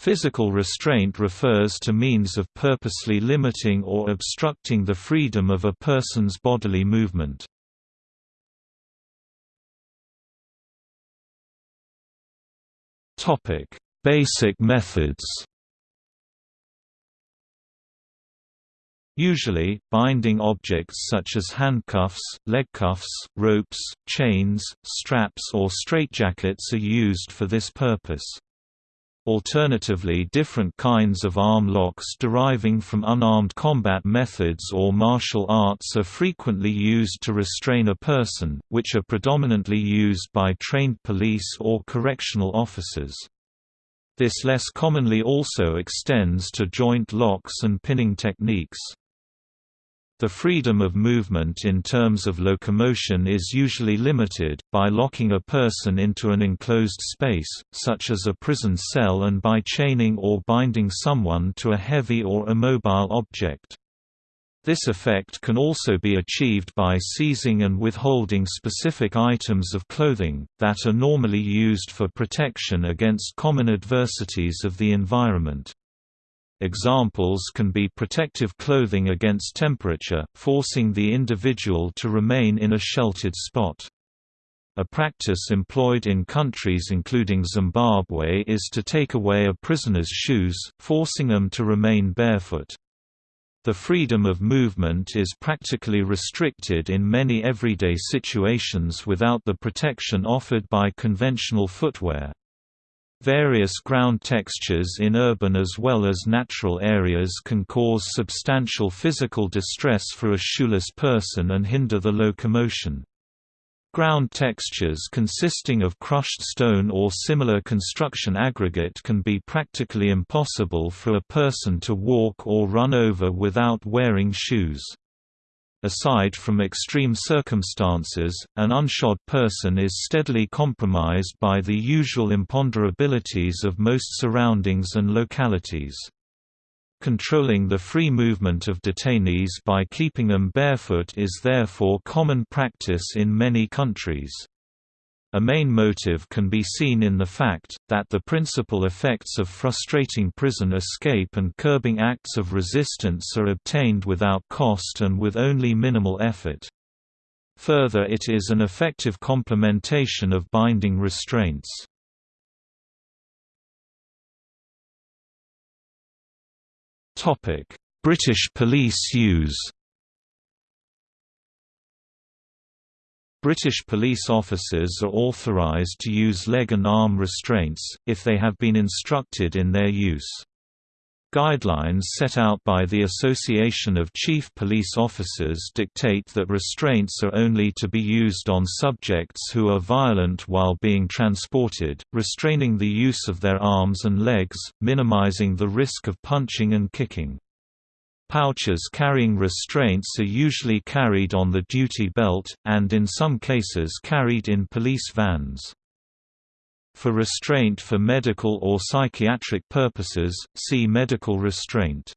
Physical restraint refers to means of purposely limiting or obstructing the freedom of a person's bodily movement. Basic methods Usually, binding objects such as handcuffs, leg cuffs, ropes, chains, straps or straitjackets are used for this purpose. Alternatively different kinds of arm locks deriving from unarmed combat methods or martial arts are frequently used to restrain a person, which are predominantly used by trained police or correctional officers. This less commonly also extends to joint locks and pinning techniques. The freedom of movement in terms of locomotion is usually limited, by locking a person into an enclosed space, such as a prison cell and by chaining or binding someone to a heavy or immobile object. This effect can also be achieved by seizing and withholding specific items of clothing, that are normally used for protection against common adversities of the environment. Examples can be protective clothing against temperature, forcing the individual to remain in a sheltered spot. A practice employed in countries including Zimbabwe is to take away a prisoner's shoes, forcing them to remain barefoot. The freedom of movement is practically restricted in many everyday situations without the protection offered by conventional footwear. Various ground textures in urban as well as natural areas can cause substantial physical distress for a shoeless person and hinder the locomotion. Ground textures consisting of crushed stone or similar construction aggregate can be practically impossible for a person to walk or run over without wearing shoes. Aside from extreme circumstances, an unshod person is steadily compromised by the usual imponderabilities of most surroundings and localities. Controlling the free movement of detainees by keeping them barefoot is therefore common practice in many countries. A main motive can be seen in the fact, that the principal effects of frustrating prison escape and curbing acts of resistance are obtained without cost and with only minimal effort. Further it is an effective complementation of binding restraints. British police use British police officers are authorised to use leg and arm restraints, if they have been instructed in their use. Guidelines set out by the Association of Chief Police Officers dictate that restraints are only to be used on subjects who are violent while being transported, restraining the use of their arms and legs, minimizing the risk of punching and kicking. Pouches carrying restraints are usually carried on the duty belt, and in some cases carried in police vans. For restraint for medical or psychiatric purposes, see medical restraint.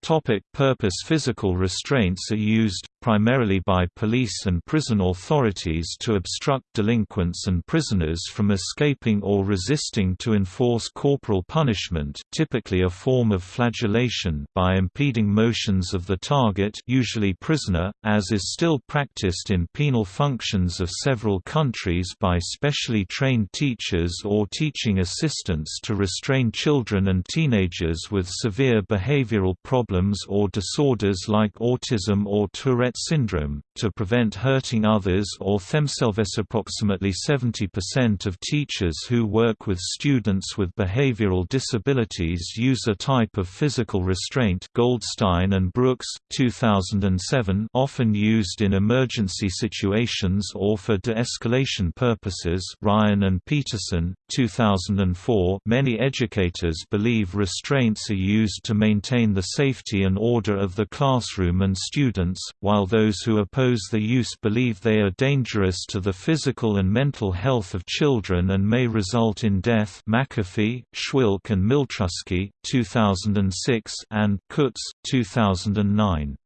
Topic purpose Physical restraints are used, primarily by police and prison authorities to obstruct delinquents and prisoners from escaping or resisting to enforce corporal punishment typically a form of flagellation by impeding motions of the target usually prisoner, as is still practiced in penal functions of several countries by specially trained teachers or teaching assistants to restrain children and teenagers with severe behavioral problems or disorders like autism or Tourette syndrome, to prevent hurting others or themselves. Approximately 70% of teachers who work with students with behavioral disabilities use a type of physical restraint Goldstein and Brooks, 2007 often used in emergency situations or for de-escalation purposes Ryan and Peterson, 2004 Many educators believe restraints are used to maintain the safety and order of the classroom and students, while those who oppose the use believe they are dangerous to the physical and mental health of children and may result in death McAfee, Schwilk and Miltrusky, 2006 and Kutz, 2009.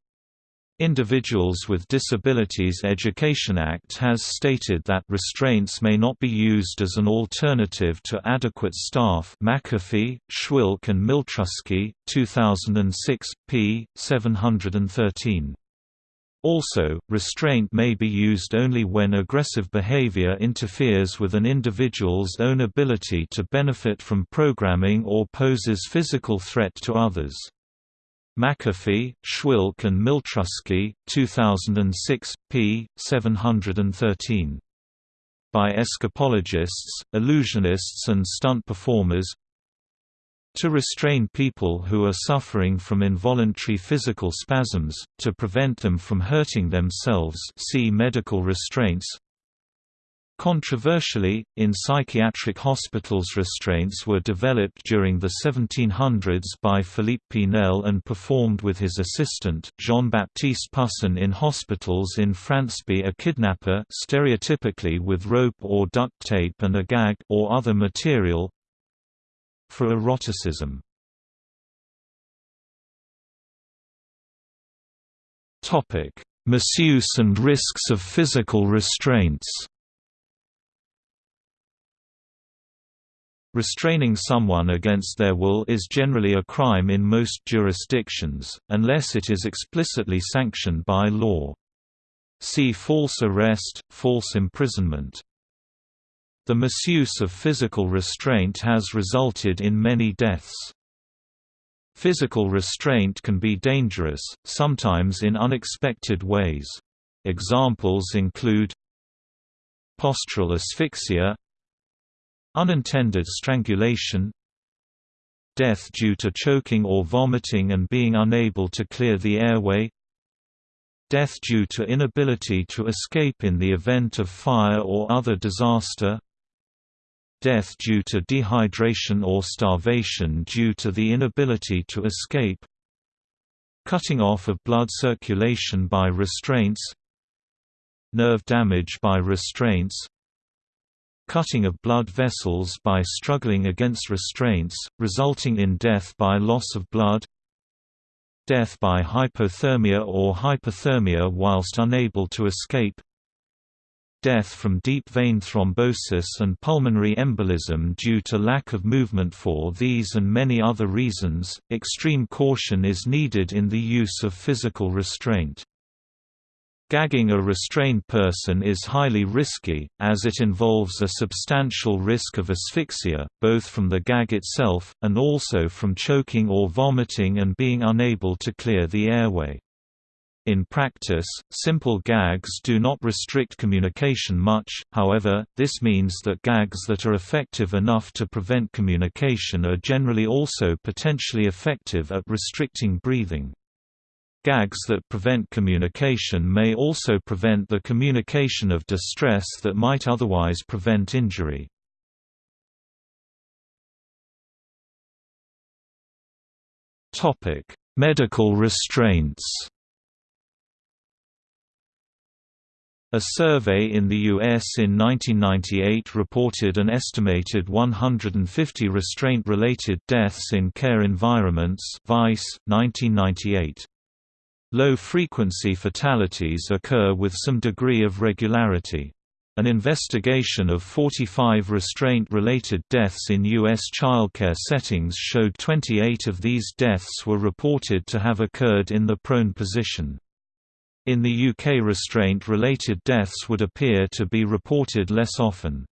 Individuals with Disabilities Education Act has stated that restraints may not be used as an alternative to adequate staff McAfee, Schwilk and Miltrusky, 2006, p. 713. Also, restraint may be used only when aggressive behavior interferes with an individual's own ability to benefit from programming or poses physical threat to others. McAfee, Schwilk and Miltrusky, 2006, p. 713. By escapologists, illusionists and stunt performers to restrain people who are suffering from involuntary physical spasms, to prevent them from hurting themselves see medical restraints Controversially, in psychiatric hospitals restraints were developed during the 1700s by Philippe Pinel and performed with his assistant, Jean-Baptiste Pussin in hospitals in France. Be a kidnapper stereotypically with rope or duct tape and a gag or other material for eroticism. Misuse and risks of physical restraints Restraining someone against their will is generally a crime in most jurisdictions, unless it is explicitly sanctioned by law. See false arrest, false imprisonment. The misuse of physical restraint has resulted in many deaths. Physical restraint can be dangerous, sometimes in unexpected ways. Examples include postural asphyxia Unintended strangulation Death due to choking or vomiting and being unable to clear the airway Death due to inability to escape in the event of fire or other disaster Death due to dehydration or starvation due to the inability to escape Cutting off of blood circulation by restraints Nerve damage by restraints cutting of blood vessels by struggling against restraints, resulting in death by loss of blood death by hyperthermia or hypothermia whilst unable to escape death from deep vein thrombosis and pulmonary embolism due to lack of movement for these and many other reasons, extreme caution is needed in the use of physical restraint. Gagging a restrained person is highly risky, as it involves a substantial risk of asphyxia, both from the gag itself, and also from choking or vomiting and being unable to clear the airway. In practice, simple gags do not restrict communication much, however, this means that gags that are effective enough to prevent communication are generally also potentially effective at restricting breathing. Gags that prevent communication may also prevent the communication of distress that might otherwise prevent injury. Medical restraints A survey in the U.S. in 1998 reported an estimated 150 restraint-related deaths in care environments Vice, 1998. Low-frequency fatalities occur with some degree of regularity. An investigation of 45 restraint-related deaths in U.S. childcare settings showed 28 of these deaths were reported to have occurred in the prone position. In the UK restraint-related deaths would appear to be reported less often.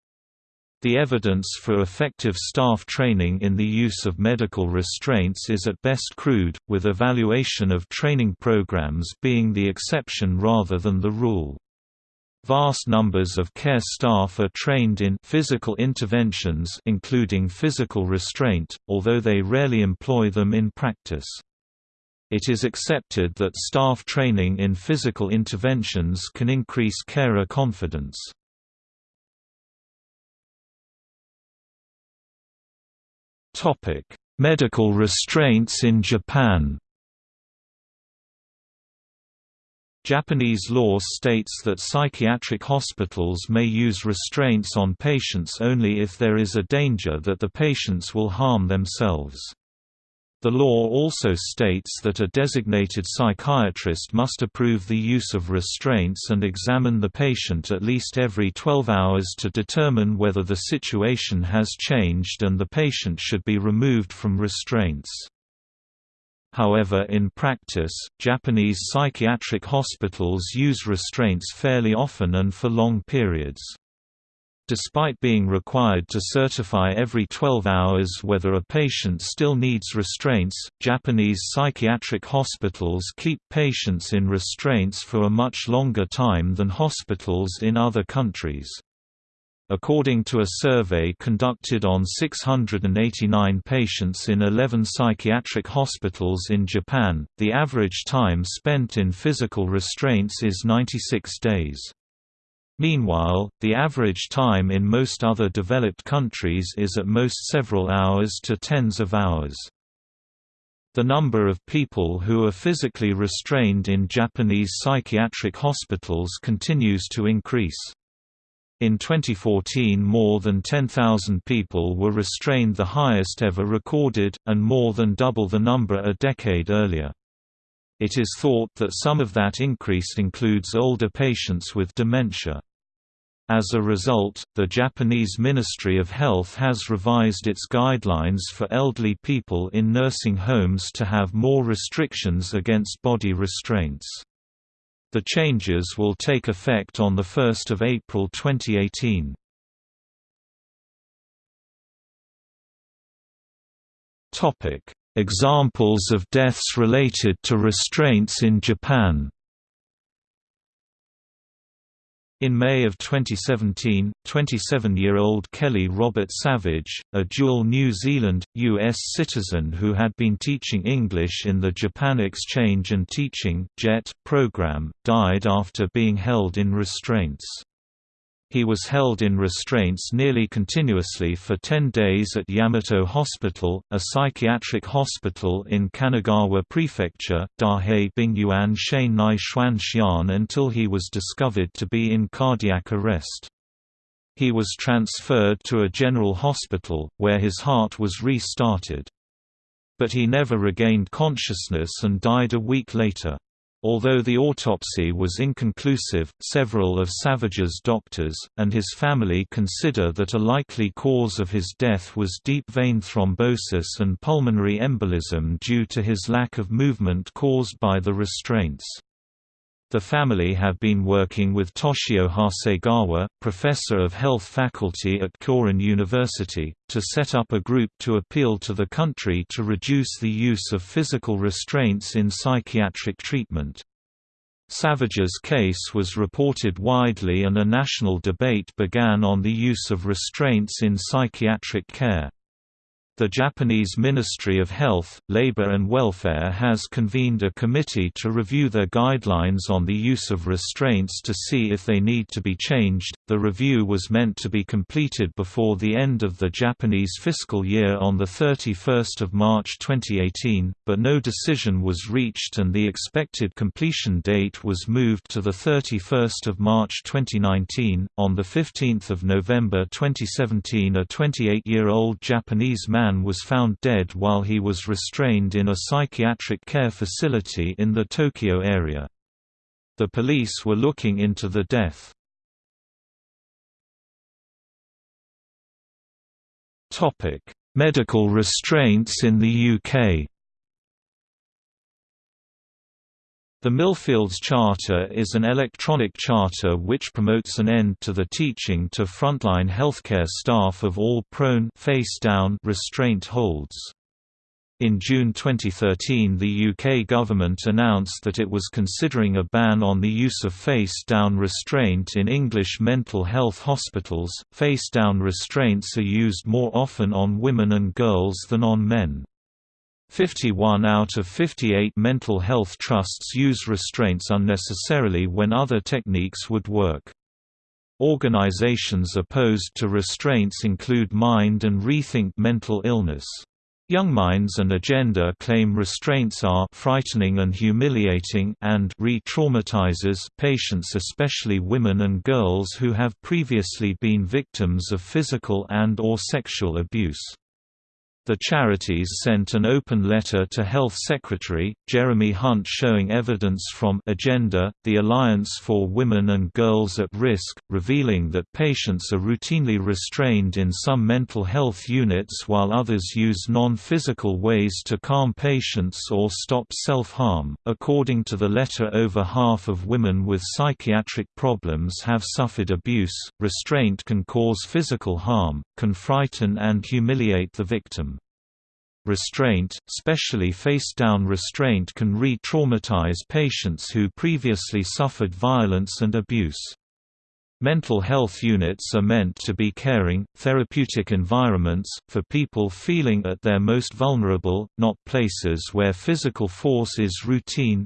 The evidence for effective staff training in the use of medical restraints is at best crude, with evaluation of training programs being the exception rather than the rule. Vast numbers of care staff are trained in physical interventions including physical restraint, although they rarely employ them in practice. It is accepted that staff training in physical interventions can increase carer confidence. Medical restraints in Japan. Japanese law states that psychiatric hospitals may use restraints on patients only if there is a danger that the patients will harm themselves. The law also states that a designated psychiatrist must approve the use of restraints and examine the patient at least every 12 hours to determine whether the situation has changed and the patient should be removed from restraints. However in practice, Japanese psychiatric hospitals use restraints fairly often and for long periods. Despite being required to certify every 12 hours whether a patient still needs restraints, Japanese psychiatric hospitals keep patients in restraints for a much longer time than hospitals in other countries. According to a survey conducted on 689 patients in 11 psychiatric hospitals in Japan, the average time spent in physical restraints is 96 days. Meanwhile, the average time in most other developed countries is at most several hours to tens of hours. The number of people who are physically restrained in Japanese psychiatric hospitals continues to increase. In 2014 more than 10,000 people were restrained the highest ever recorded, and more than double the number a decade earlier. It is thought that some of that increase includes older patients with dementia. As a result, the Japanese Ministry of Health has revised its guidelines for elderly people in nursing homes to have more restrictions against body restraints. The changes will take effect on 1 April 2018. Examples of deaths related to restraints in Japan In May of 2017, 27-year-old Kelly Robert Savage, a dual New Zealand, U.S. citizen who had been teaching English in the Japan Exchange and Teaching program, died after being held in restraints. He was held in restraints nearly continuously for 10 days at Yamato Hospital, a psychiatric hospital in Kanagawa Prefecture, Dahei Bingyuan Nai Xuanxian until he was discovered to be in cardiac arrest. He was transferred to a general hospital, where his heart was restarted. But he never regained consciousness and died a week later. Although the autopsy was inconclusive, several of Savage's doctors, and his family consider that a likely cause of his death was deep vein thrombosis and pulmonary embolism due to his lack of movement caused by the restraints. The family have been working with Toshio Hasegawa, professor of health faculty at Kyorin University, to set up a group to appeal to the country to reduce the use of physical restraints in psychiatric treatment. Savage's case was reported widely and a national debate began on the use of restraints in psychiatric care. The Japanese Ministry of Health, Labor and Welfare has convened a committee to review their guidelines on the use of restraints to see if they need to be changed. The review was meant to be completed before the end of the Japanese fiscal year on the 31st of March 2018, but no decision was reached and the expected completion date was moved to the 31st of March 2019. On the 15th of November 2017, a 28-year-old Japanese man was found dead while he was restrained in a psychiatric care facility in the Tokyo area. The police were looking into the death. Medical restraints in the UK The Millfields Charter is an electronic charter which promotes an end to the teaching to frontline healthcare staff of all prone face down restraint holds. In June 2013 the UK government announced that it was considering a ban on the use of face-down restraint in English mental health hospitals. Face-down restraints are used more often on women and girls than on men. 51 out of 58 mental health trusts use restraints unnecessarily when other techniques would work. Organizations opposed to restraints include Mind and Rethink Mental Illness. Young Minds and Agenda claim restraints are frightening and humiliating and re-traumatizes patients especially women and girls who have previously been victims of physical and or sexual abuse. The charities sent an open letter to Health Secretary, Jeremy Hunt showing evidence from Agenda, the Alliance for Women and Girls at Risk, revealing that patients are routinely restrained in some mental health units while others use non-physical ways to calm patients or stop self-harm. According to the letter over half of women with psychiatric problems have suffered abuse. Restraint can cause physical harm, can frighten and humiliate the victim. Restraint, specially face-down restraint can re-traumatize patients who previously suffered violence and abuse. Mental health units are meant to be caring, therapeutic environments, for people feeling at their most vulnerable, not places where physical force is routine.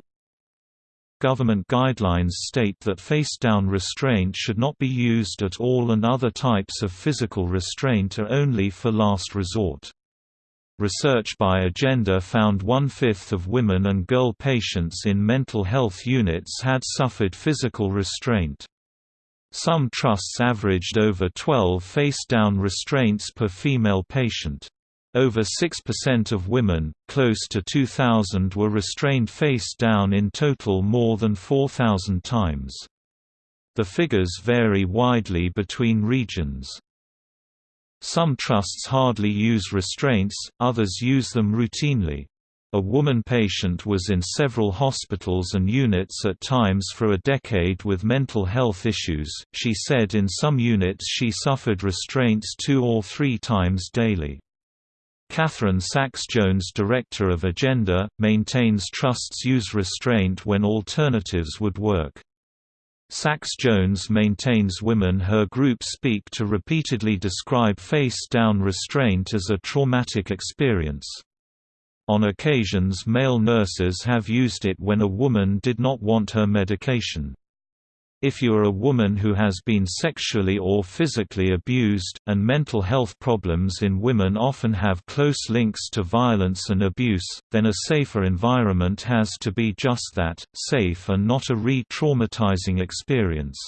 Government guidelines state that face-down restraint should not be used at all and other types of physical restraint are only for last resort. Research by Agenda found one-fifth of women and girl patients in mental health units had suffered physical restraint. Some trusts averaged over 12 face-down restraints per female patient. Over 6% of women, close to 2,000 were restrained face down in total more than 4,000 times. The figures vary widely between regions. Some trusts hardly use restraints, others use them routinely. A woman patient was in several hospitals and units at times for a decade with mental health issues. She said in some units she suffered restraints two or three times daily. Katharine Sacks-Jones director of Agenda, maintains trusts use restraint when alternatives would work. Sacks-Jones maintains women her group speak to repeatedly describe face-down restraint as a traumatic experience. On occasions male nurses have used it when a woman did not want her medication. If you are a woman who has been sexually or physically abused, and mental health problems in women often have close links to violence and abuse, then a safer environment has to be just that, safe and not a re-traumatizing experience.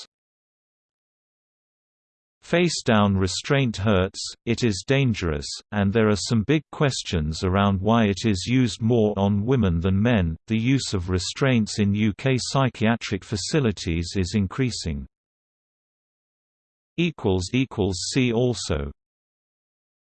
Face-down restraint hurts, it is dangerous, and there are some big questions around why it is used more on women than men. The use of restraints in UK psychiatric facilities is increasing. See also